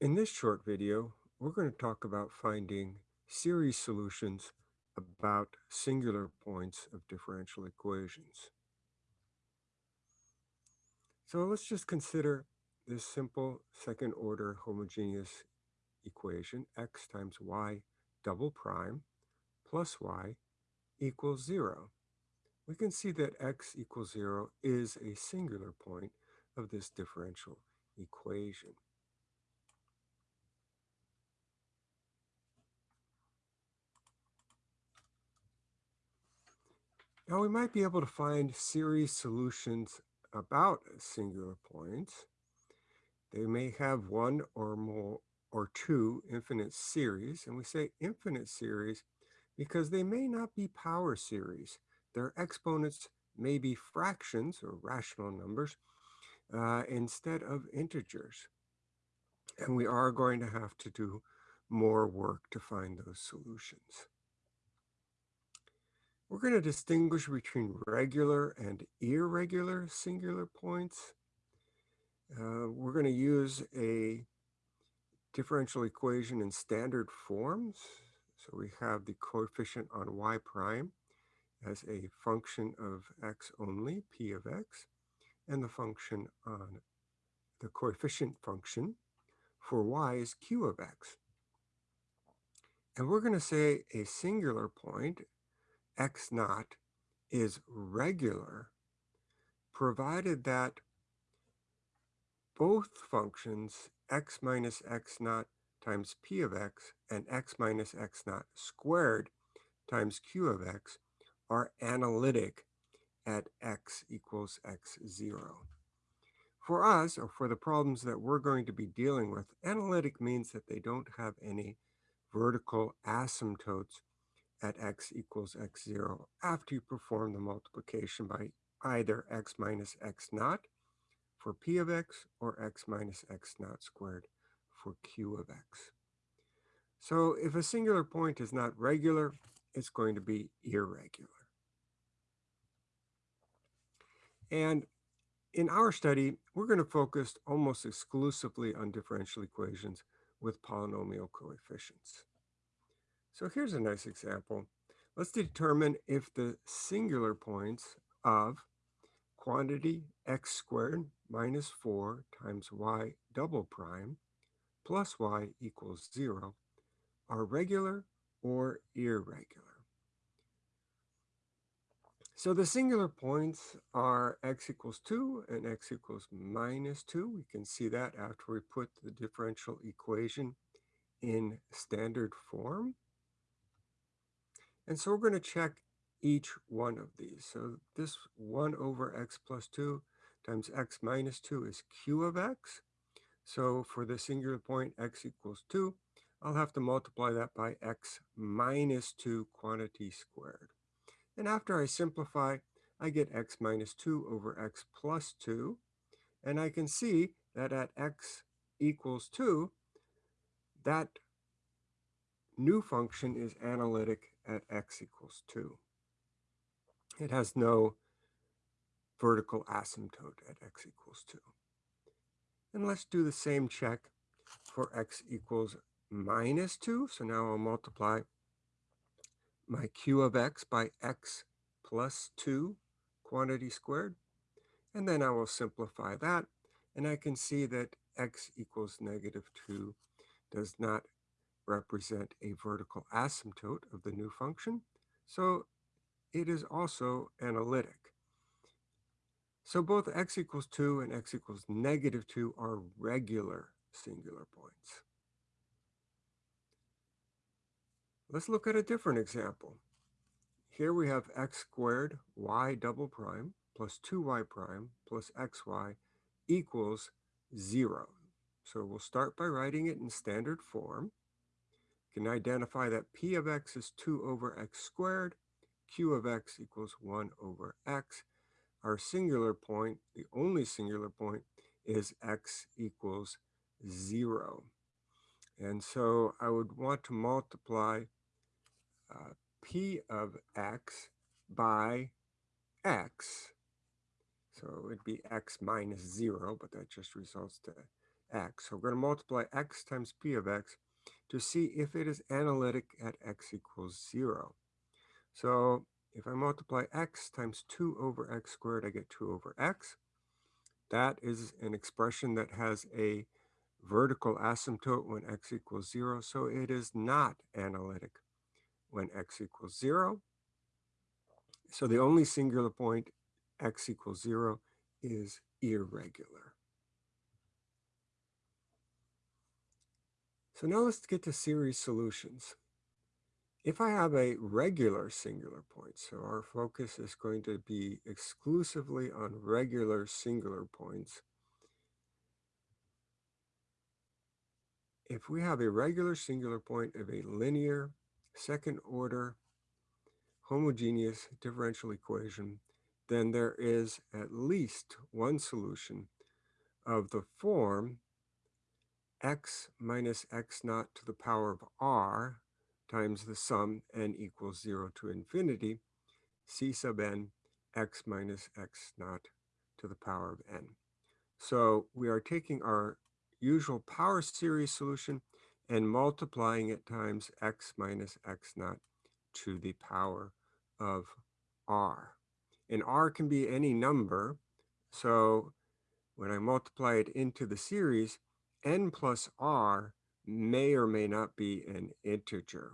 In this short video, we're going to talk about finding series solutions about singular points of differential equations. So let's just consider this simple second order homogeneous equation, x times y double prime plus y equals zero. We can see that x equals zero is a singular point of this differential equation. Now we might be able to find series solutions about singular points. They may have one or more or two infinite series, and we say infinite series because they may not be power series. Their exponents may be fractions or rational numbers uh, instead of integers. And we are going to have to do more work to find those solutions. We're going to distinguish between regular and irregular singular points. Uh, we're going to use a differential equation in standard forms. So we have the coefficient on y prime as a function of x only, p of x, and the function on the coefficient function for y is q of x. And we're going to say a singular point x naught is regular, provided that both functions x minus x naught times p of x and x minus x naught squared times q of x are analytic at x equals x0. For us, or for the problems that we're going to be dealing with, analytic means that they don't have any vertical asymptotes at x equals x0 after you perform the multiplication by either x minus x naught for p of x or x minus x naught squared for q of x. So if a singular point is not regular, it's going to be irregular. And in our study, we're going to focus almost exclusively on differential equations with polynomial coefficients. So here's a nice example. Let's determine if the singular points of quantity x squared minus 4 times y double prime plus y equals 0 are regular or irregular. So the singular points are x equals 2 and x equals minus 2. We can see that after we put the differential equation in standard form. And so we're going to check each one of these. So this 1 over x plus 2 times x minus 2 is q of x. So for the singular point x equals 2, I'll have to multiply that by x minus 2 quantity squared. And after I simplify, I get x minus 2 over x plus 2. And I can see that at x equals 2, that new function is analytic at x equals 2. It has no vertical asymptote at x equals 2. And let's do the same check for x equals minus 2. So now I'll multiply my q of x by x plus 2 quantity squared. And then I will simplify that. And I can see that x equals negative 2 does not represent a vertical asymptote of the new function. So it is also analytic. So both x equals 2 and x equals negative 2 are regular singular points. Let's look at a different example. Here we have x squared y double prime plus 2y prime plus xy equals 0. So we'll start by writing it in standard form can identify that p of x is 2 over x squared, q of x equals 1 over x. Our singular point, the only singular point, is x equals 0. And so I would want to multiply uh, p of x by x. So it'd be x minus 0, but that just results to x. So we're going to multiply x times p of x to see if it is analytic at x equals 0. So if I multiply x times 2 over x squared, I get 2 over x. That is an expression that has a vertical asymptote when x equals 0, so it is not analytic when x equals 0. So the only singular point x equals 0 is irregular. So now let's get to series solutions. If I have a regular singular point, so our focus is going to be exclusively on regular singular points. If we have a regular singular point of a linear second order homogeneous differential equation, then there is at least one solution of the form x minus x naught to the power of r times the sum n equals 0 to infinity, c sub n x minus x naught to the power of n. So we are taking our usual power series solution and multiplying it times x minus x naught to the power of r. And r can be any number, so when I multiply it into the series, n plus r may or may not be an integer.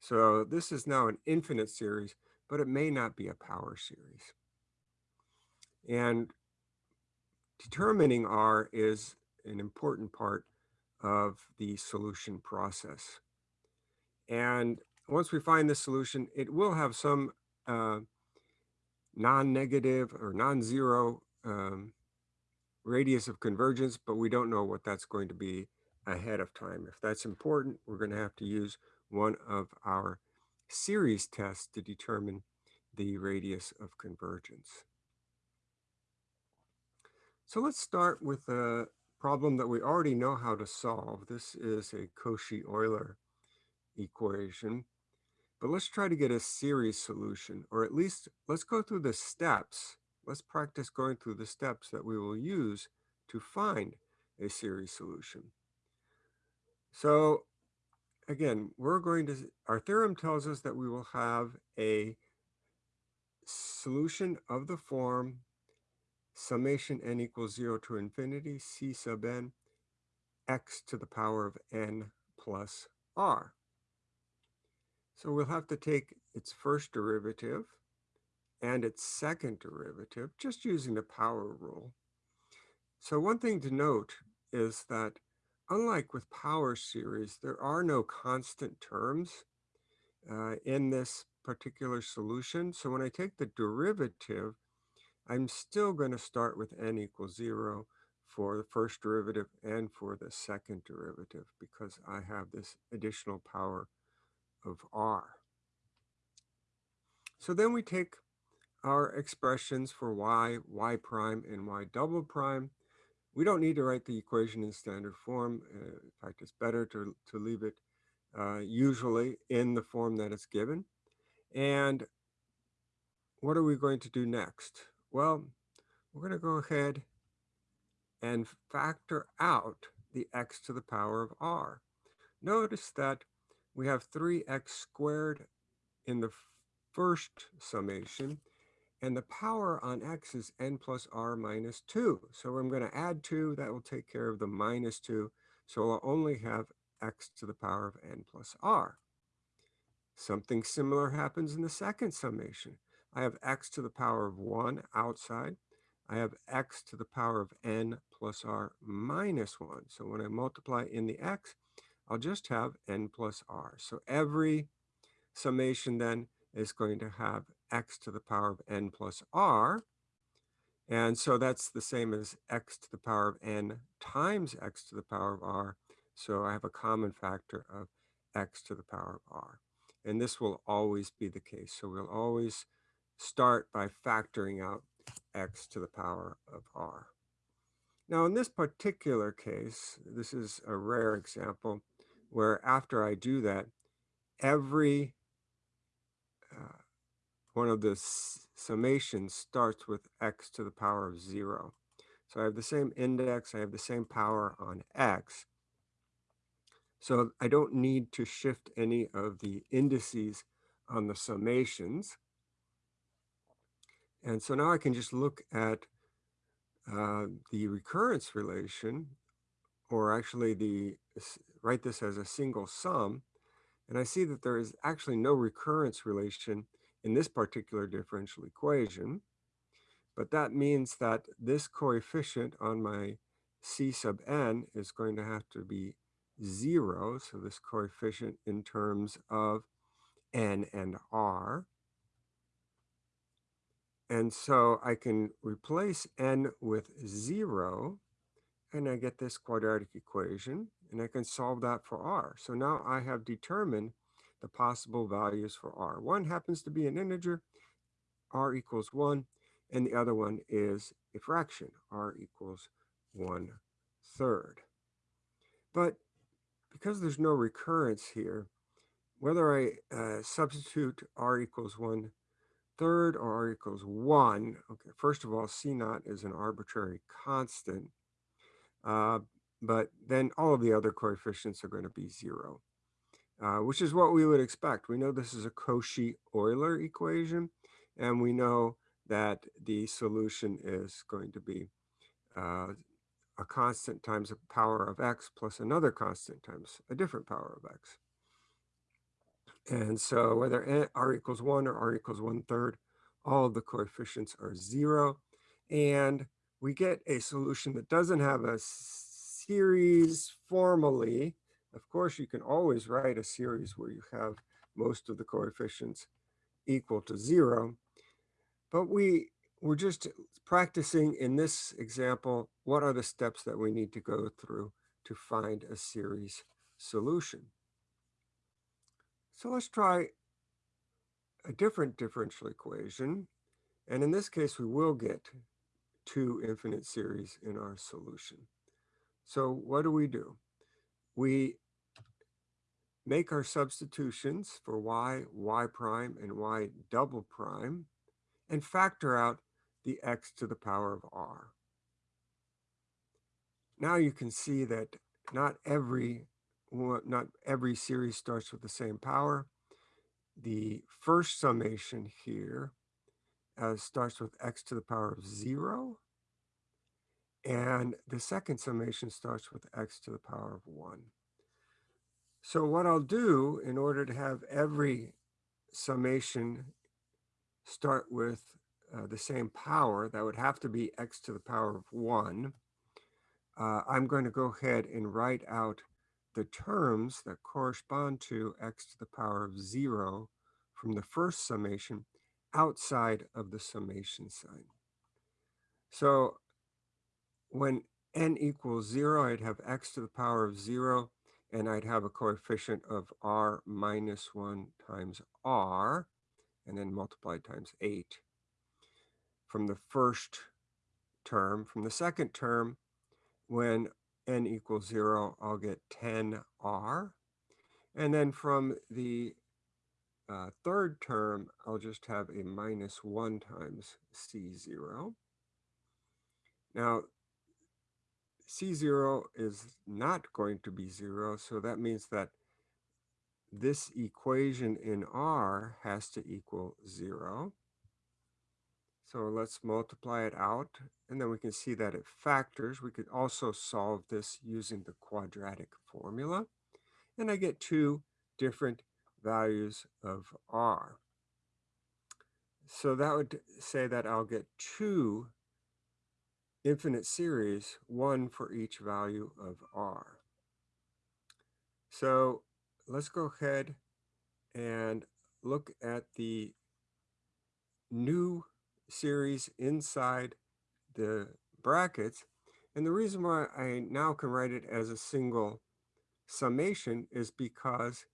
So this is now an infinite series, but it may not be a power series. And determining r is an important part of the solution process. And once we find the solution, it will have some uh, non-negative or non-zero um, radius of convergence, but we don't know what that's going to be ahead of time. If that's important, we're going to have to use one of our series tests to determine the radius of convergence. So let's start with a problem that we already know how to solve. This is a Cauchy-Euler equation, but let's try to get a series solution, or at least let's go through the steps let's practice going through the steps that we will use to find a series solution. So again, we're going to, our theorem tells us that we will have a solution of the form summation n equals 0 to infinity c sub n x to the power of n plus r. So we'll have to take its first derivative, and its second derivative, just using the power rule. So one thing to note is that unlike with power series, there are no constant terms uh, in this particular solution. So when I take the derivative, I'm still going to start with n equals 0 for the first derivative and for the second derivative because I have this additional power of r. So then we take our expressions for y, y prime, and y double prime. We don't need to write the equation in standard form. Uh, in fact, it's better to, to leave it uh, usually in the form that it's given. And what are we going to do next? Well, we're going to go ahead and factor out the x to the power of r. Notice that we have 3x squared in the first summation and the power on x is n plus r minus 2. So I'm going to add 2. That will take care of the minus 2. So I'll only have x to the power of n plus r. Something similar happens in the second summation. I have x to the power of 1 outside. I have x to the power of n plus r minus 1. So when I multiply in the x, I'll just have n plus r. So every summation then is going to have x to the power of n plus r. And so that's the same as x to the power of n times x to the power of r. So I have a common factor of x to the power of r. And this will always be the case. So we'll always start by factoring out x to the power of r. Now in this particular case, this is a rare example where after I do that, every one of the summations starts with x to the power of zero. So I have the same index, I have the same power on x. So I don't need to shift any of the indices on the summations. And so now I can just look at uh, the recurrence relation, or actually the write this as a single sum, and I see that there is actually no recurrence relation in this particular differential equation. But that means that this coefficient on my c sub n is going to have to be 0. So this coefficient in terms of n and r. And so I can replace n with 0, and I get this quadratic equation, and I can solve that for r. So now I have determined the possible values for r. One happens to be an integer, r equals 1, and the other one is a fraction, r equals 1 third. But because there's no recurrence here, whether I uh, substitute r equals 1 third or r equals 1, okay, first of all, c naught is an arbitrary constant, uh, but then all of the other coefficients are going to be 0, uh, which is what we would expect. We know this is a Cauchy-Euler equation, and we know that the solution is going to be uh, a constant times a power of x plus another constant times a different power of x. And so whether r equals 1 or r equals 1 third, all of the coefficients are 0. And we get a solution that doesn't have a series formally. Of course, you can always write a series where you have most of the coefficients equal to 0. But we we're just practicing in this example, what are the steps that we need to go through to find a series solution. So let's try a different differential equation. And in this case, we will get two infinite series in our solution. So what do we do? We make our substitutions for y, y prime, and y double prime and factor out the x to the power of r. Now you can see that not every not every series starts with the same power. The first summation here uh, starts with x to the power of 0. And the second summation starts with x to the power of 1. So what I'll do in order to have every summation start with uh, the same power, that would have to be x to the power of 1. Uh, I'm going to go ahead and write out the terms that correspond to x to the power of 0 from the first summation outside of the summation sign. So when n equals 0, I'd have x to the power of 0, and I'd have a coefficient of r minus 1 times r and then multiplied times 8 from the first term. From the second term, when n equals 0, I'll get 10r. And then from the uh, third term, I'll just have a minus 1 times c0. Now, c0 is not going to be 0, so that means that this equation in R has to equal zero. So let's multiply it out, and then we can see that it factors. We could also solve this using the quadratic formula, and I get two different values of R. So that would say that I'll get two infinite series, one for each value of R. So let's go ahead and look at the new series inside the brackets. And the reason why I now can write it as a single summation is because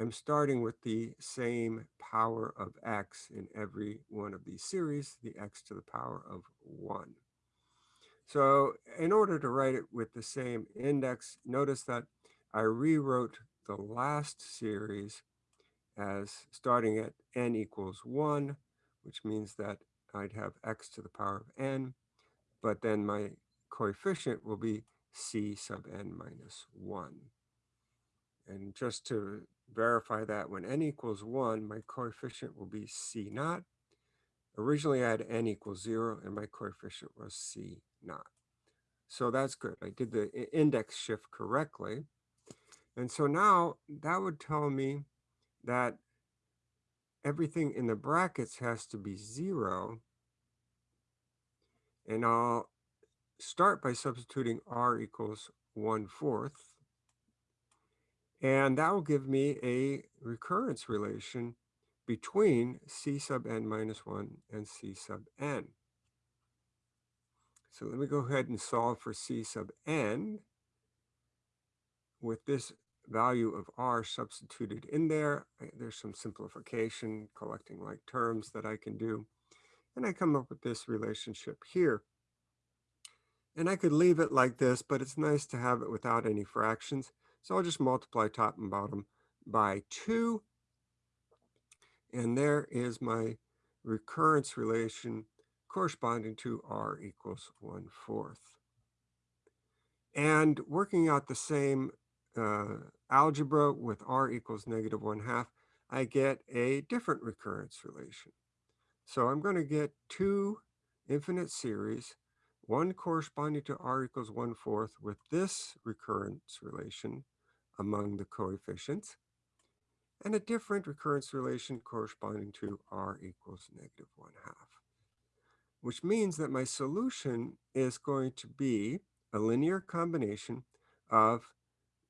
I'm starting with the same power of x in every one of these series, the x to the power of 1. So in order to write it with the same index, notice that I rewrote the last series as starting at n equals 1, which means that I'd have x to the power of n. but then my coefficient will be c sub n minus 1. And just to verify that when n equals 1, my coefficient will be c naught. Originally, I had n equals 0, and my coefficient was c naught. So that's good. I did the index shift correctly. And so now that would tell me that everything in the brackets has to be 0. And I'll start by substituting r equals 1 fourth. And that will give me a recurrence relation between c sub n minus 1 and c sub n. So let me go ahead and solve for c sub n with this value of r substituted in there. Uh, there's some simplification, collecting like terms that I can do. And I come up with this relationship here. And I could leave it like this, but it's nice to have it without any fractions. So I'll just multiply top and bottom by 2. And there is my recurrence relation corresponding to r equals 1 fourth. And working out the same uh, algebra with r equals negative 1 half, I get a different recurrence relation. So I'm going to get two infinite series one corresponding to r equals 1 fourth with this recurrence relation among the coefficients, and a different recurrence relation corresponding to r equals negative 1 half, which means that my solution is going to be a linear combination of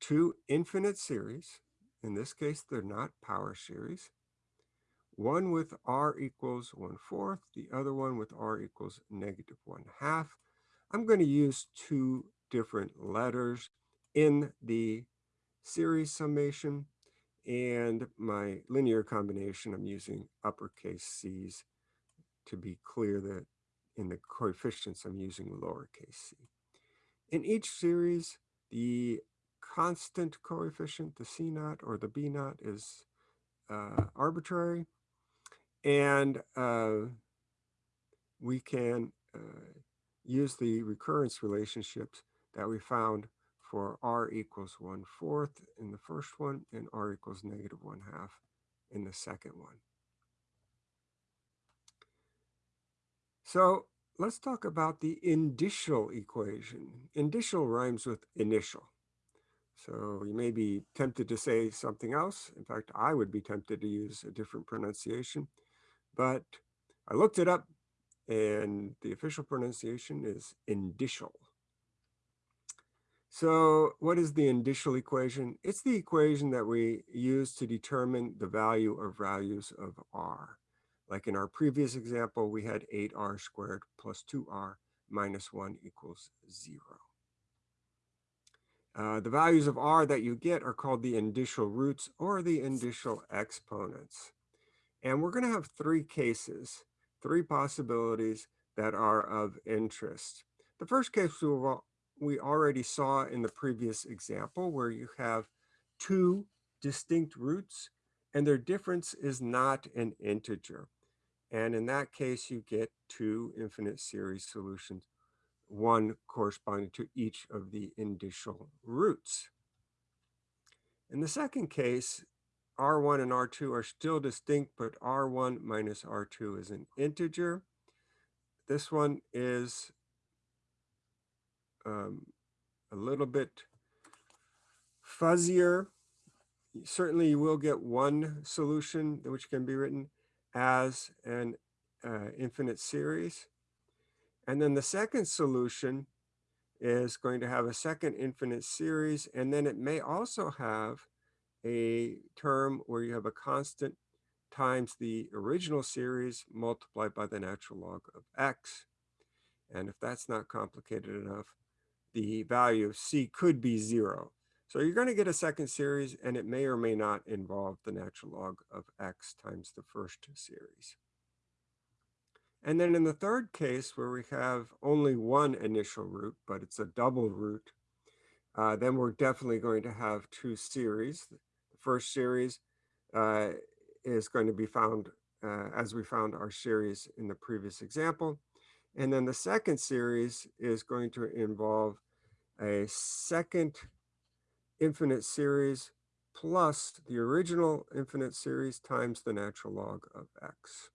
two infinite series. In this case, they're not power series. One with r equals 1 fourth, the other one with r equals negative 1 half, I'm going to use two different letters in the series summation and my linear combination, I'm using uppercase C's to be clear that in the coefficients, I'm using lowercase c. In each series, the constant coefficient, the C naught or the B naught is uh, arbitrary. And uh, we can uh, use the recurrence relationships that we found for r equals 1 fourth in the first one and r equals negative 1 half in the second one. So let's talk about the indicial equation. Indicial rhymes with initial. So you may be tempted to say something else. In fact, I would be tempted to use a different pronunciation, but I looked it up and the official pronunciation is indicial. So what is the indicial equation? It's the equation that we use to determine the value of values of r. Like in our previous example, we had 8r squared plus 2r minus 1 equals 0. Uh, the values of r that you get are called the indicial roots or the indicial exponents. And we're going to have three cases three possibilities that are of interest. The first case we already saw in the previous example where you have two distinct roots and their difference is not an integer. And in that case, you get two infinite series solutions, one corresponding to each of the indicial roots. In the second case, R1 and R2 are still distinct, but R1 minus R2 is an integer. This one is um, a little bit fuzzier. Certainly you will get one solution which can be written as an uh, infinite series. And then the second solution is going to have a second infinite series, and then it may also have a term where you have a constant times the original series multiplied by the natural log of x. And if that's not complicated enough, the value of c could be zero. So you're going to get a second series, and it may or may not involve the natural log of x times the first series. And then in the third case, where we have only one indicial root, but it's a double root, uh, then we're definitely going to have two series The first series uh, is going to be found uh, as we found our series in the previous example. And then the second series is going to involve a second infinite series plus the original infinite series times the natural log of x.